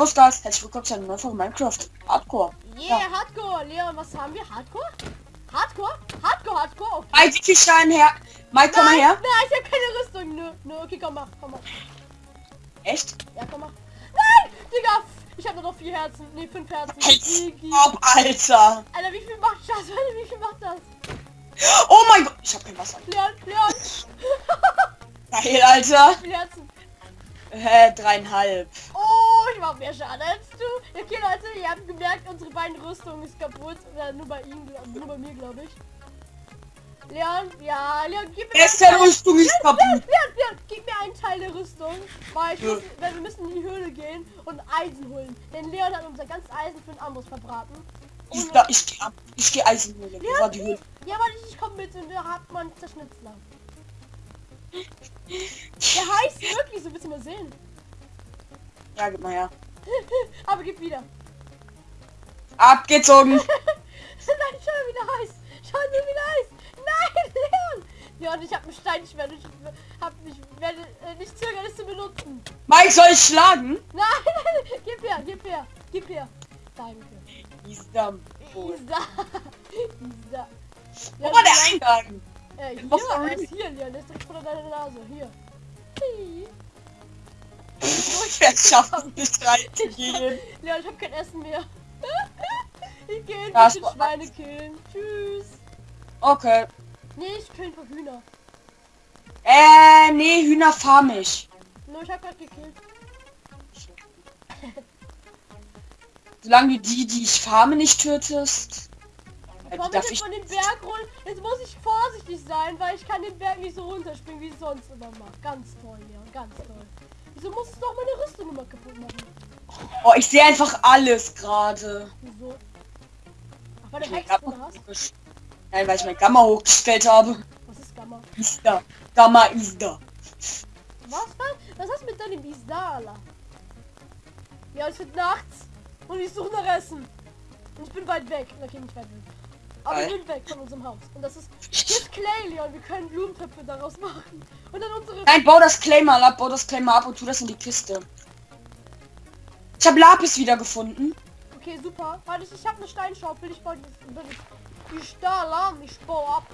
Servus Guys, herzlich willkommen zu einer neuen Folge Minecraft Hardcore. Yeah, Hardcore. Leon, was haben wir? Hardcore? Hardcore? Hardcore, Hardcore. Okay. Mike, wie viel Stein her? Mike, komm mal her. nein, ich habe keine Rüstung. Nö, nö, okay, komm mal, komm mal. Echt? Ja, komm mal. Nein, Digga, ich habe nur noch vier Herzen. Nee, fünf Herzen. Ob, Alter. Alter, wie viel macht das? Alter, wie viel macht das? Oh mein Gott, ich hab kein Wasser. Leon, Leon. Geil, Alter. wie Herzen? Hä, dreieinhalb. Mach mehr Schaden als du. Okay, Leute, ihr habt gemerkt, unsere beiden Rüstungen ist kaputt. Oder nur bei ihm, nur bei mir, glaube ich. Leon, ja, Leon, gib mir Beste Rüstung ist kaputt. Leon, Leon, gib mir einen Teil der Rüstung, weil, ich Ja. muss, weil wir müssen in die Höhle gehen und Eisen holen. Denn Leon hat unser ganzes Eisen für ein anderes verbraten. Ich, da, ich geh ab. Ich geh Eisenhöhle. Wo war die Höhle? ja, aber ich, ich komme mit und da hat man Zerschnitzler. Der heißt wirklich so, willst du mal sehen? Ja, gib mal her. aber gib wieder. Abgezogen. Nein, schau mal, wie der heißt. Schau mal, wie der heißt. Nein, Leon. Leon, ich habe ein Steinschwert. Ich hab mich, werde äh, nicht zögern, es zu benutzen. Mike, soll ich schlagen? Nein, nein, gib her, gib her, gib her. Danke. Isdam. Isa. Isa. Wo war der Eingang? Äh, hier, er ist hier, Leon. Der ist direkt vor deiner Nase. Hier. Hi. Wer schafft es nicht reinzugehen? Leon, ich habe kein Essen mehr. ich gehe ein Ja, Schweine killen. Tschüss. Okay. Nee, ich kill ein paar Hühner. Äh, nee, Hühner farm ich. Nur ich hab grad gekillt. Solange du die, die ich farme, nicht tötest. Äh, Komm darf jetzt ich von den Berg rollen. Jetzt muss ich vorsichtig sein, weil ich kann den Berg nicht so runterspringen, wie ich sonst immer mache. Ganz toll, Leon, ganz toll. Wieso musst du doch meine Rüstung immer kaputt machen? Oh, ich sehe einfach alles gerade. Wieso? Ach, weil du hast? hochgestellt- Nein, weil ich mein Gamma hochgestellt habe. Was ist Gamma? Ist da. Gamma ist da. Was? Was, was hast du mit deinem Isdala? Ja, es wird nachts und ich suche nach Essen. Und ich bin weit weg. Okay, nicht weit weg. Aber ich bin weg von unserem Haus. Und das ist... Hier ist Clay, Leon. Wir können Blumentöpfe daraus machen. Und dann unsere... Nein, bau das Clay mal ab, bau das Clay mal ab und tu das in die Kiste. Ich habe Lapis wieder gefunden. Okay, super. Warte, ich, ich habe eine Steinschaufel. Ich baue die, die Stahl an. Ich baue ab.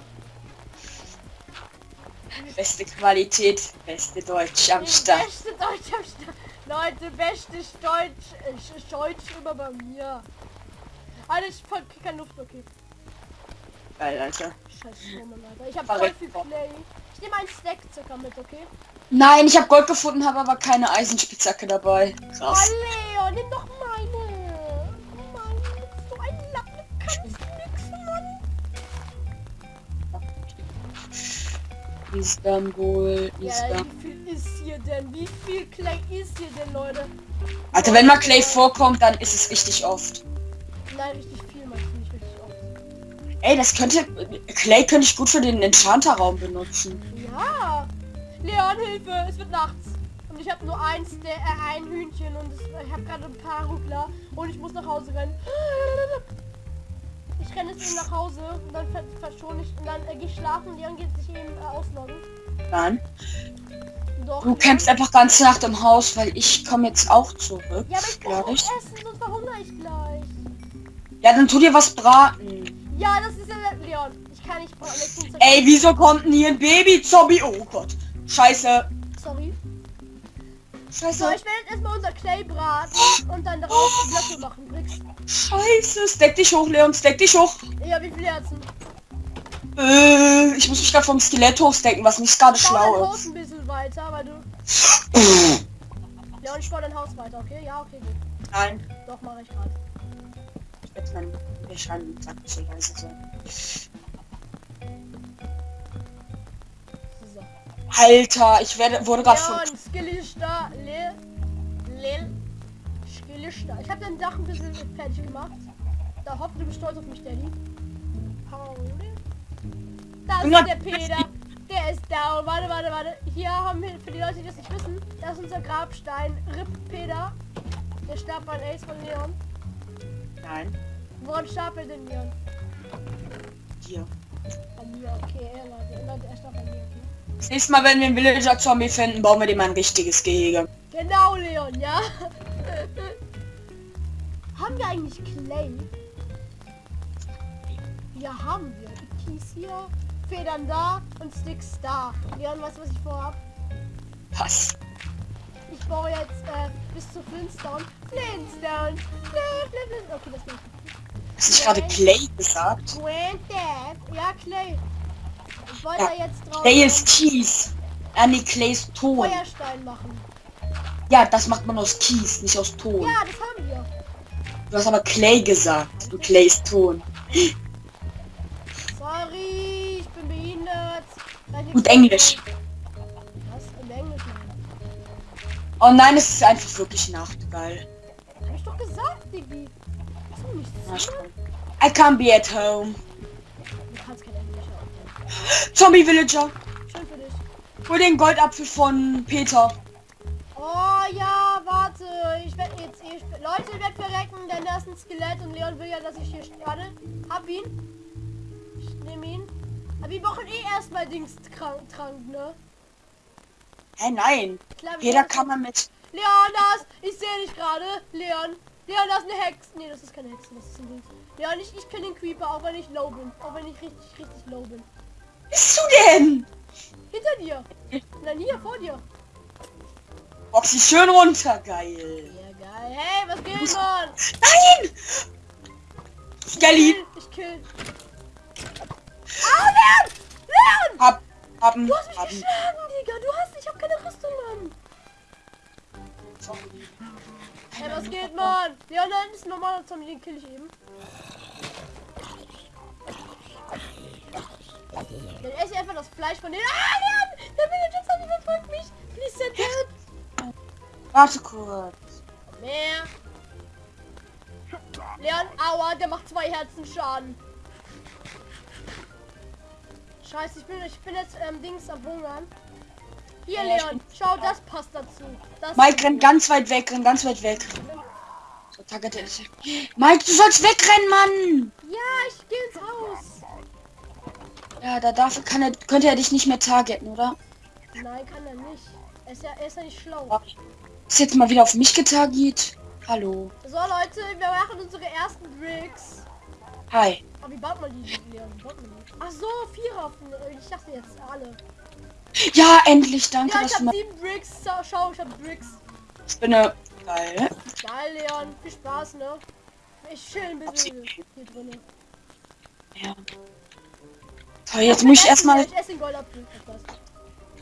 Beste Qualität, beste Deutsch am Start. Beste Deutsch am Start. Leute, beste Deutsch, äh, Deutsch immer bei mir. Alter, ich voll- keine Luft, okay. Geil, Alter. Scheiße, Alter. Ich Verreckt. voll viel Clay. Ich nehme einen Stack circa mit, okay? Nein, ich habe Gold gefunden, habe aber keine Eisenspitzhacke dabei. Oh, Krass. Leon, nimm doch meine. Mann, so ein Lappen. Kannst nix, Mann. Istanbul, Ja, Istanbul. wie viel ist hier denn? Wie viel Clay ist hier denn, Leute? Alter, wenn mal Clay vorkommt, dann ist es richtig oft. Nein, richtig Ey, das könnte... Clay könnte ich gut für den Enchanter-Raum benutzen. Ja. Leon, Hilfe, es wird nachts. Und ich habe nur eins, der, äh, ein Hühnchen und es, ich habe gerade ein paar Ruckler und ich muss nach Hause rennen. Ich renne jetzt eben nach Hause und dann ver verschone ich und dann äh, gehe ich schlafen. Leon geht sich eben äh, ausloggen. Dann. Doch. Du kämpfst einfach ganze Nacht im Haus, weil ich komme jetzt auch zurück. Ja, aber ich nicht? Essen, sonst verhungere ich gleich. Ja, dann tu dir was braten. Ja, das ist ja Leon. Ich kann nicht bin Ey, wieso kommt denn hier ein Baby-Zombie? Oh Gott. Scheiße. Sorry. So, Scheiße. ich werde jetzt erstmal unser Clay braten und dann daraus Blöcke machen. Bricks. Scheiße. Stack dich hoch, Leon. Stack dich hoch. Ja, wie viele Herzen? Äh, ich muss mich gerade vom Skelett hochstecken, was nicht gerade schlau Haus ist. ein bisschen weiter, weil du... Ja, und ich baue dein Haus weiter, okay? Ja, okay, gut. Nein. Doch, mache ich gerade. Meinen der Schein sagt sein. So. Alter, ich werde, wurde gerade von... Leon, Skill ist da. Lil. Lil. Skill ist da. Ich habe dein Dach ein bisschen fertig gemacht. Da hoffe du bist stolz auf mich, Daddy. Pauli. Da ist der Peter. Der ist down. Warte, warte, warte. Hier haben wir, für die Leute, die das nicht wissen, das ist unser Grabstein. Rip Peter. Der starb bei Ace von Leon. Nein. Woran er denn, Leon? Hier. Bei mir, okay, er, Leute. Leute, er starb bei mir, okay. Das nächste Mal, wenn wir einen Villager-Zombie finden, bauen wir dem ein richtiges Gehege. Genau, Leon, ja? Haben wir eigentlich Clay? Ja, haben wir. Kies hier, Federn da und Sticks da. Leon, weißt du, was ich vorhab? Was? Ich baue jetzt äh, bis zu Flintstone. Flintstone. Flint, Flint, Flint. Okay, das mache Hast du gerade Clay gesagt? Ja, Clay. Ich wollte Ja, da jetzt drauf Clay ist Kies. Ah nee, Clay ist Ton. Feuerstein machen. Ja, das macht man aus Kies, nicht aus Ton. Ja, das haben wir. Du hast aber Clay gesagt. Du Clay ist Ton. Sorry, ich bin behindert. Die- Gut Englisch. Was? Im Englisch? Oh nein, es ist einfach wirklich Nacht. Geil. Hab ich doch gesagt, Diggi. I can't be at home. Zombie Villager. Schön für dich. Hol den Goldapfel von Peter. Oh ja, warte. Ich werde jetzt sp- Leute, ich werde verrecken, denn da ist ein Skelett und Leon will ja, dass ich hier starte. Hab ihn. Ich nehme ihn. Aber wir brauchen eh erstmal Dings krank, trank, ne? Hä, nein. Klar, brauchen- kann man mit... Leon, das! Ich sehe dich gerade. Leon. Leon, das ist eine Hexe. Nee, das ist keine Hexe, das ist ein Ding. Leon, ich, ich kenne den Creeper, auch wenn ich low bin. Auch wenn ich richtig, richtig low bin. Bist du denn? Hinter dir. Nein, hier, vor dir. Box sie schön runter. Geil. Ja, geil. Hey, was geht, Mann? Nein! Skelly. Ich kill. Ah, Leon! Leon! Hab, haben, Du hast mich haben. geschlagen, Digga. Du hast... Ich hab keine Rüstung, Mann. Hey, was geht, Mann? Leon, da ist ein normaler Zombie, den kill ich eben. Dann esse ich einfach das Fleisch von denen. Ah, Leon! Der Villager Zombie verfolgt mich. Please send help. Warte kurz. Mehr. Leon, aua, der macht zwei Herzen Schaden. Scheiße, ich bin, ich bin jetzt ähm, Dings am Hungern. Hier, Leon, schau, das passt dazu. Das Mike rennt ganz weit weg, rennt ganz weit weg. So. Mike, du sollst wegrennen, Mann! Ja, ich gehe ins Haus. Ja, da darf, kann er, könnte er dich nicht mehr targeten, oder? Nein, kann er nicht. Er ist ja, er ist ja nicht schlau. Ist jetzt mal wieder auf mich getarget. Hallo. So, Leute, wir machen unsere ersten Bricks. Hi. Aber wie baut man die, Leon? Baut man die? Ach so, vier Haufen. Ich dachte jetzt alle. Ja, endlich, danke, Ja, ich mal. sieben Bricks. Schau, ich habe Bricks. Ich bin eine. Geil. Geil, Leon. Viel Spaß, ne? Ich schön besiedelt hier drin. Ja. So, jetzt muss ich erstmal. Ich esse den Goldapfel. Etwas.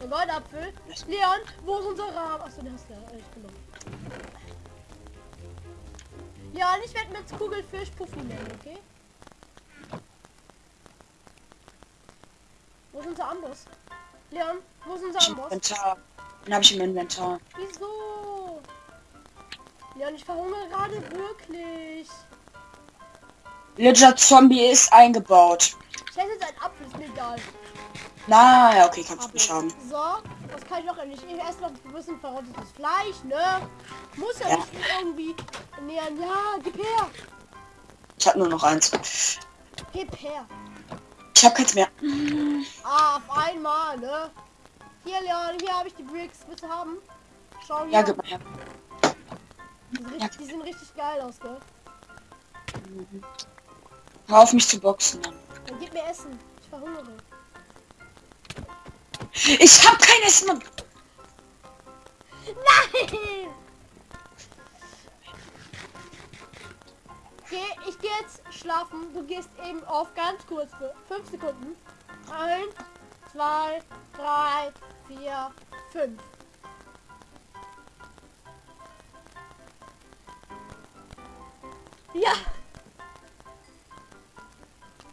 Den Goldapfel. Leon, wo ist unser Rahmen? Achso, den hast du ja. Ich genommen. Ja, und ich werde mit Kugelfisch Puffi nennen, okay? Wo ist unser Amboss? Leon, wo ist unser Amboss? Inventar. Den habe ich im Inventar. Wieso? Leon, ich verhungere gerade wirklich. Villager Zombie ist eingebaut. Ich esse jetzt einen Apfel, ist mir egal. Na, ja, okay, kannst du nicht haben. So, was kann ich noch endlich? Ich esse noch ein bisschen verrottetes Fleisch, ne? Muss ja, Ja. nicht irgendwie ernähren. Ja, gib her. Ich habe nur noch eins. Gib her. Ich habe keins mehr. Ah, auf einmal, ne? Hier, Leon, hier habe ich die Bricks. Willst du haben? Schau hier. Ja, gib mal her. die, sind richtig, die sehen richtig geil aus, gell? Hör auf mich zu boxen. Dann gib mir Essen. Ich verhungere. Ich hab kein Essen. Mann. Nein! Geh, ich gehe jetzt schlafen. Du gehst eben auf ganz kurz für 5 Sekunden. 1, 2, 3, 4, 5. Ja,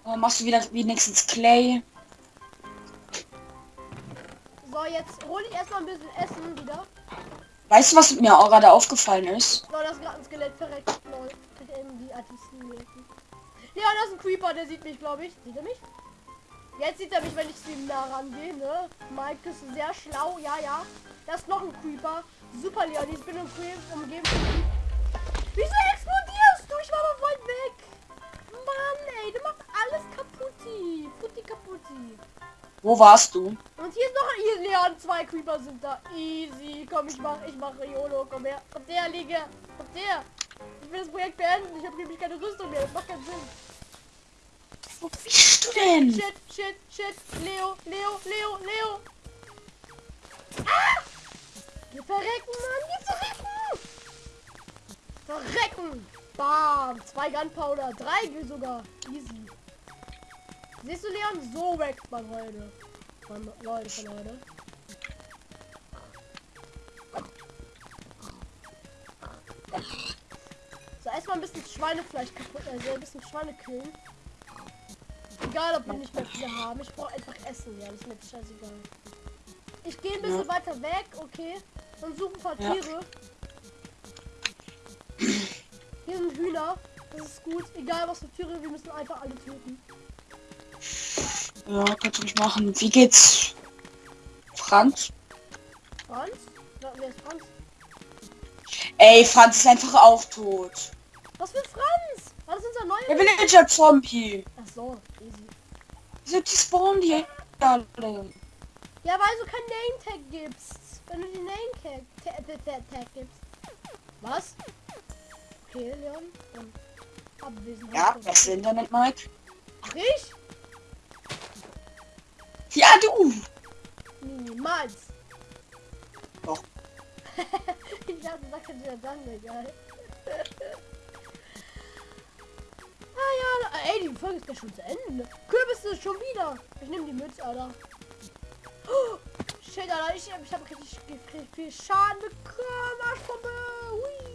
Oh, machst du wieder wenigstens Clay? so jetzt hole ich erstmal ein bisschen Essen wieder. Weißt du, was mir auch gerade aufgefallen ist? So, das ist gerade ein Skelett verreckt. Die Artisten merken. Ja, das ist ein Creeper, der sieht mich, glaube ich. Sieht er mich? Jetzt sieht er mich, wenn ich zu ihm nah rangehe, ne? Mike ist sehr schlau, ja, ja. Das ist noch ein Creeper. Super, Leon, ich bin umgeben. umgeben. Wieso explodierst du? Ich war doch weit weg. Mann, ey, du machst alles kaputti. Putti kaputti. Wo warst du? Und hier ist noch hier, Leon, zwei Creeper sind da. Easy, komm, ich mach, ich mache YOLO, komm her. Kommt der, Liege. Kommt der. Ich will das Projekt beenden. Ich habe nämlich keine Rüstung mehr. Das macht keinen Sinn. Wo bist du denn? Shit, shit, shit. Leo, Leo, Leo, Leo. Ah! Wir verrecken, Mann. Wir verrecken. Verrecken. Bam. Zwei Gunpowder. Drei sogar. Easy. Siehst du, Leon? So wächst man heute. Von Leute, von heute. Erstmal ein bisschen Schweinefleisch kaputt, also ein bisschen Schweine killen. Egal, ob wir nicht mehr viele haben. Ich brauche einfach Essen, ja. Das ist mir scheißegal. Ich gehe ein bisschen Ja. weiter weg, okay. Und suche ein paar Ja. Tiere. Hier sind Hühner. Das ist gut. Egal was für Tiere, wir müssen einfach alle töten. Ja, kannst du nicht machen. Wie geht's? Franz? Franz? Wer ist Franz? Ey, Franz ist einfach auch tot. Was für Franz? War das unser Der neuer? Villager Zombie. Ach so, easy. Wieso die spawnen die alle? Ja, weil du kein Name-Tag gibst. Wenn du die Ta- Tag gibst. Was? Okay, Leon. Abwesenheit. Ja, das Internet, Mike. Ach, ich? Ja, du. Niemals. Doch. ich hab gesagt, ja dann egal. Ah ja, ey, die Folge ist ja schon zu Ende. Kürbis ist schon wieder. Ich nehme die Mütze, Alter. Oh, shit, Alter, ich, ich habe richtig, richtig viel Schaden bekommen. Arschbombe. Hui.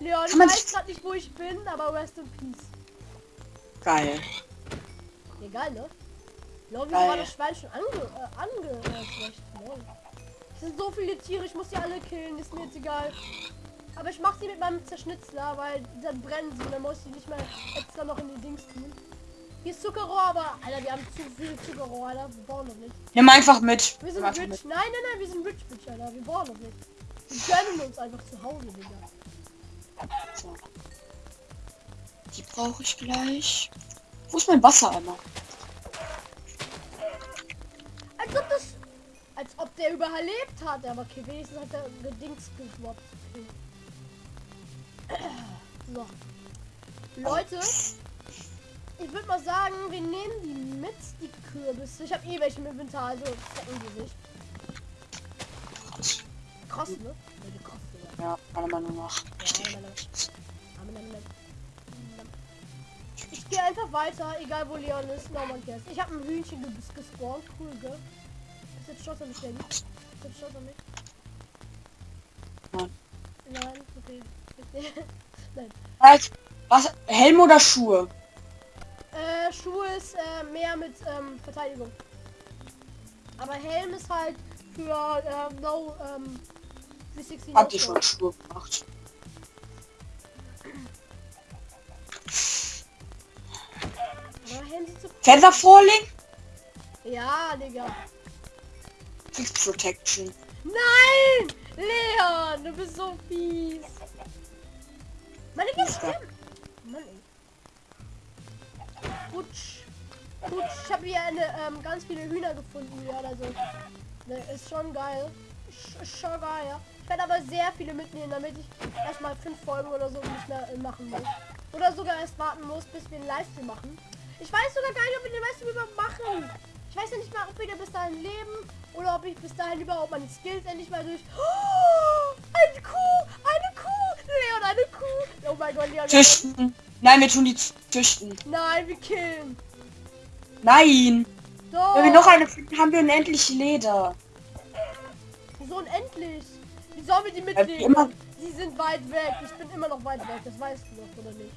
Leon, ich weiß gerade nicht, wo ich bin, aber rest in peace. Geil. Egal, ne? Geil. war das Schwein schon ange... Äh, ange... Äh? Lol. Es sind so viele Tiere, ich muss die alle killen, ist mir jetzt egal. Aber ich mach sie mit meinem Zerschnitzler, weil dann brennen sie und dann muss ich nicht mehr extra noch in die Dings tun. Hier ist Zuckerrohr, aber... Alter, wir haben zu viel Zuckerrohr, Alter. Wir brauchen noch nicht. Nimm einfach mit. Wir sind rich. mit. Nein, nein, nein, wir sind rich, bitch, Alter. Wir brauchen noch nicht. Wir gönnen uns einfach zu Hause, Digga. So. Die brauche ich gleich. Wo ist mein Wassereimer? Als ob das... Als ob der überlebt hat. Aber okay, wenigstens hat er gedings geschwappt. Okay. So. Leute, ich würde mal sagen, wir nehmen die mit, die Kürbisse. Ich habe eh welche im Inventar, also Zeckengesicht. Krass, ne? Ja, die krass, Digga. Ja, meiner Meinung nach. Ich gehe einfach weiter, egal wo Leon ist. No man cares. Ich habe ein Hühnchen ges gespawnt. Cool, gell? Ist jetzt Shot an mich, Danny? Ist jetzt Shot an mich? Nein. Nein, okay. Nein. Halt, was? Helm oder Schuhe? Äh, Schuhe ist äh, mehr mit ähm, Verteidigung. Aber Helm ist halt für ähm, No ähm, 360 Habt ihr No schon Schuhe gemacht? Feather Falling? Ja, Digga. Fix Protection. Nein! Leon, du bist so fies. Da. Kiste. Mann, ey. Putsch. Putsch. Ich habe hier eine, ähm, ganz viele Hühner gefunden. Ja, also. Ne, ist schon geil. Sch ist schon geil, ja. Ich werde aber sehr viele mitnehmen, damit ich erstmal fünf Folgen oder so nicht mehr äh, machen muss. Oder sogar erst warten muss, bis wir einen Livestream machen. Ich weiß sogar gar nicht, ob wir den Livestream überhaupt machen. Ich weiß ja nicht mal, ob wir bis dahin leben oder ob ich bis dahin überhaupt meine Skills endlich mal durch. Oh, eine Kuh! Eine Kuh! Leon, eine Kuh! Oh mein Gott, Leon. Züchten. Nein, wir tun die züchten. Nein, wir killen. Nein. Doch. Wenn wir noch eine finden, haben wir unendlich Leder. So unendlich. Wie sollen wir die mitnehmen? immer. Sie sind weit weg. Ich bin immer noch weit weg. Das weißt du doch, oder nicht?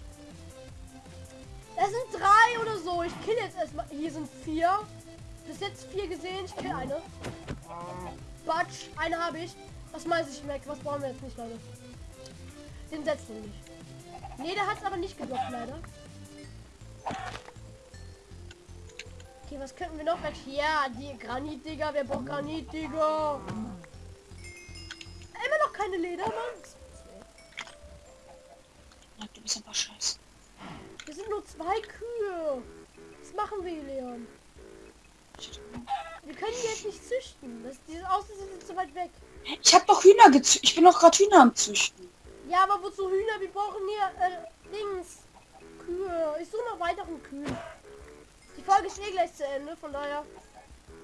Es sind drei oder so. Ich kill jetzt erstmal. Hier sind vier. Bis jetzt vier gesehen. Ich kill eine. Batsch. Eine habe ich. Das meiste ich weg. Was brauchen wir jetzt nicht, Leute? Den setzen nicht. Nee, der hat es aber nicht gedroppt, leider. Okay, was könnten wir noch weg? Ja, die Granit, Digga. Wer braucht Granit, Digga? Immer noch keine Leder, Mann. Du bist einfach scheiße. Wir sind nur zwei Kühe. Was machen wir, Leon? Wir können die jetzt nicht züchten. Das, die außen sind zu weit weg. Ich habe doch Hühner gezüchtet. Ich bin doch gerade Hühner am Züchten. Ja, aber wozu Hühner? Wir brauchen hier äh, Dings. Kühe. Ich suche noch weiteren Kühen. Die Folge ist eh gleich zu Ende, von daher.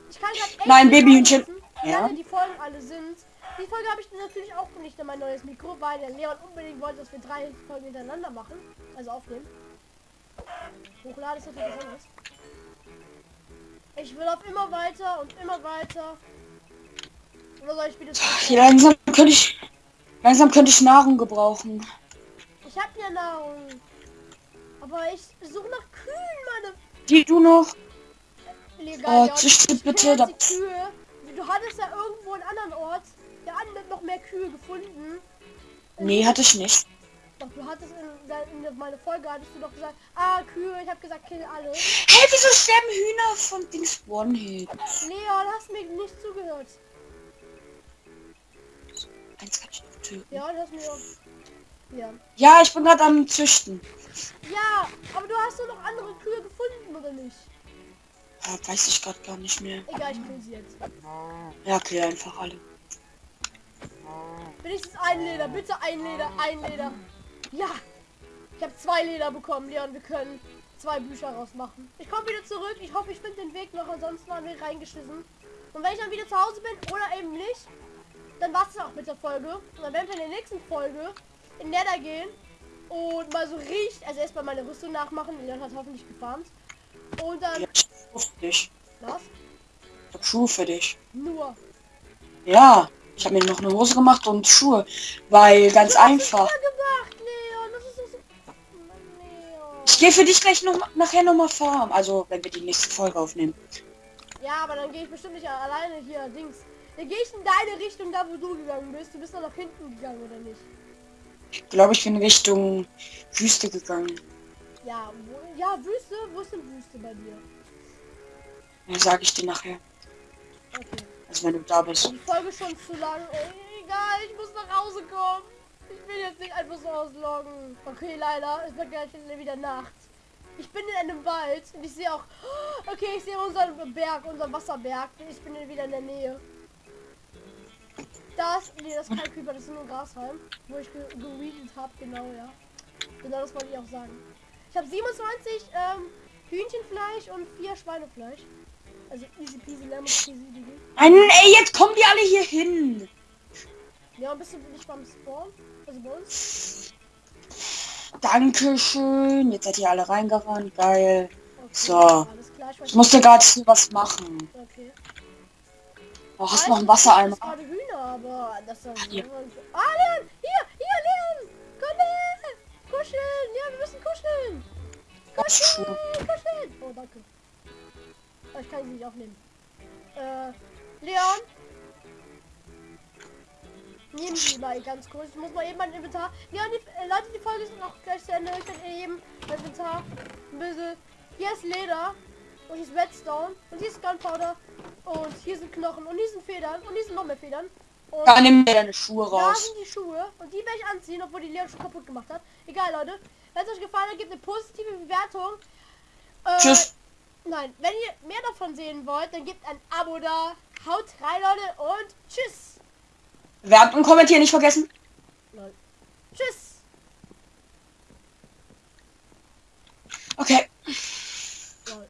Ich kann grad echt Nein, Babyhühnchen. Ja. lange die Folgen alle sind. Die Folge habe ich natürlich auch nicht in mein neues Mikro, weil der Leon unbedingt wollte, dass wir drei Folgen hintereinander machen. Also aufnehmen. Hochladen ist natürlich was anderes. Ich will auf immer weiter und immer weiter. Oder soll ich wieder Ach, langsam könnte ich... Langsam könnte ich Nahrung gebrauchen. Ich habe ja Nahrung. Aber ich suche nach Kühen, meine Die du noch? Legal, Oh, ja. züchte Ich will bitte, da- Kühe. Du hattest ja irgendwo einen anderen Ort, der hat noch mehr Kühe gefunden. Nee, hatte ich nicht. Doch, du hattest in, in meine Folge hattest du doch gesagt, ah, Kühe, ich habe gesagt, kill alle. Hey, wieso sterben Hühner von Dings One-Hit? Leon, hast mir nicht zugehört. Eins kann ich noch töten. Ja, du hast auch... Ja. Ja, ich bin gerade am Züchten. Ja, aber du hast doch noch andere Kühe gefunden, oder nicht? Ja, weiß ich gerade gar nicht mehr. Egal, ich kill sie jetzt. Ja, kill einfach alle. Wenigstens ein Leder, bitte ein Leder, ein Leder. Ja, ich habe zwei Leder bekommen, Leon. Wir können zwei Bücher rausmachen. Ich komme wieder zurück. Ich hoffe, ich finde den Weg noch. Ansonsten waren wir reingeschissen. Und wenn ich dann wieder zu Hause bin oder eben nicht, dann war es auch mit der Folge. Und dann werden wir in der nächsten Folge in Nether gehen und mal so richtig, also erstmal meine Rüstung nachmachen. Leon hat hoffentlich gefarmt. Und dann, Ja, ich hab Schuhe für dich. was? Ich hab Schuhe für dich. Nur. Ja, ich habe mir noch eine Hose gemacht und Schuhe. Weil ganz einfach. Ja, gemacht, Leon. So... Leon. Ich gehe für dich gleich noch nachher noch mal farm. Also, wenn wir die nächste Folge aufnehmen. Ja, aber dann gehe ich bestimmt nicht alleine hier, Dings. Dann gehe ich in deine Richtung, da wo du gegangen bist. Du bist doch nach hinten gegangen, oder nicht? Glaube ich bin Richtung Wüste gegangen. Ja, wo, ja, Wüste? Wo ist denn Wüste bei dir? Ja, sage ich dir nachher. Okay. Also wenn du da bist. Die Folge schon zu lang. Ey, egal, ich muss nach Hause kommen. Ich will jetzt nicht einfach so ausloggen. Okay, leider. Es wird gleich wieder Nacht. Ich bin in einem Wald und ich sehe auch... Okay, ich sehe unseren Berg, unseren Wasserberg. Ich bin wieder in der Nähe. Das, nee, das ist kein Creeper, das ist nur ein Grashalm, wo ich ge geweedet habe, genau, ja. Genau, das wollte ich auch sagen. Ich habe 27 ähm, Hühnchenfleisch und 4 Schweinefleisch. Also easy peasy lemon peasy, Digi. Nein, ey, jetzt kommen die alle hier hin. Ja, bist du nicht beim Spawn? Also bei uns? Dankeschön. Jetzt seid ihr alle reingerannt. Geil. Okay, So. Ich musste gerade was machen. Okay. Oh, hast du noch einen ich Wassereimer? hab gerade Hühner, aber das ist Hier. Ah, Leon! Hier! Hier, Leon! Komm her! Kuscheln! Ja, wir müssen kuscheln! Kuscheln! Kuscheln! Oh, danke. Oh, ich kann sie nicht aufnehmen. Äh, Leon? Nehmen Sie mal ganz kurz. Ich muss mal eben mein Inventar. Leon, die, äh, Leute, die Folge ist noch gleich zu Ende. Ich kann eben mein Inventar ein bisschen. Hier ist Leder. Und hier ist Redstone. Und hier ist Gunpowder. Und hier sind Knochen. Und hier sind Federn. Und hier sind noch mehr Federn. Und Ja, nimm mir deine Schuhe da raus. sind die Schuhe. Und die werde ich anziehen, obwohl die Leon schon kaputt gemacht hat. Egal, Leute. Wenn es euch gefallen hat, gebt eine positive Bewertung. Äh, Tschüss. Nein, wenn ihr mehr davon sehen wollt, dann gebt ein Abo da. Haut rein, Leute. Und tschüss. Bewerten und kommentieren nicht vergessen. Lol. Tschüss. Okay.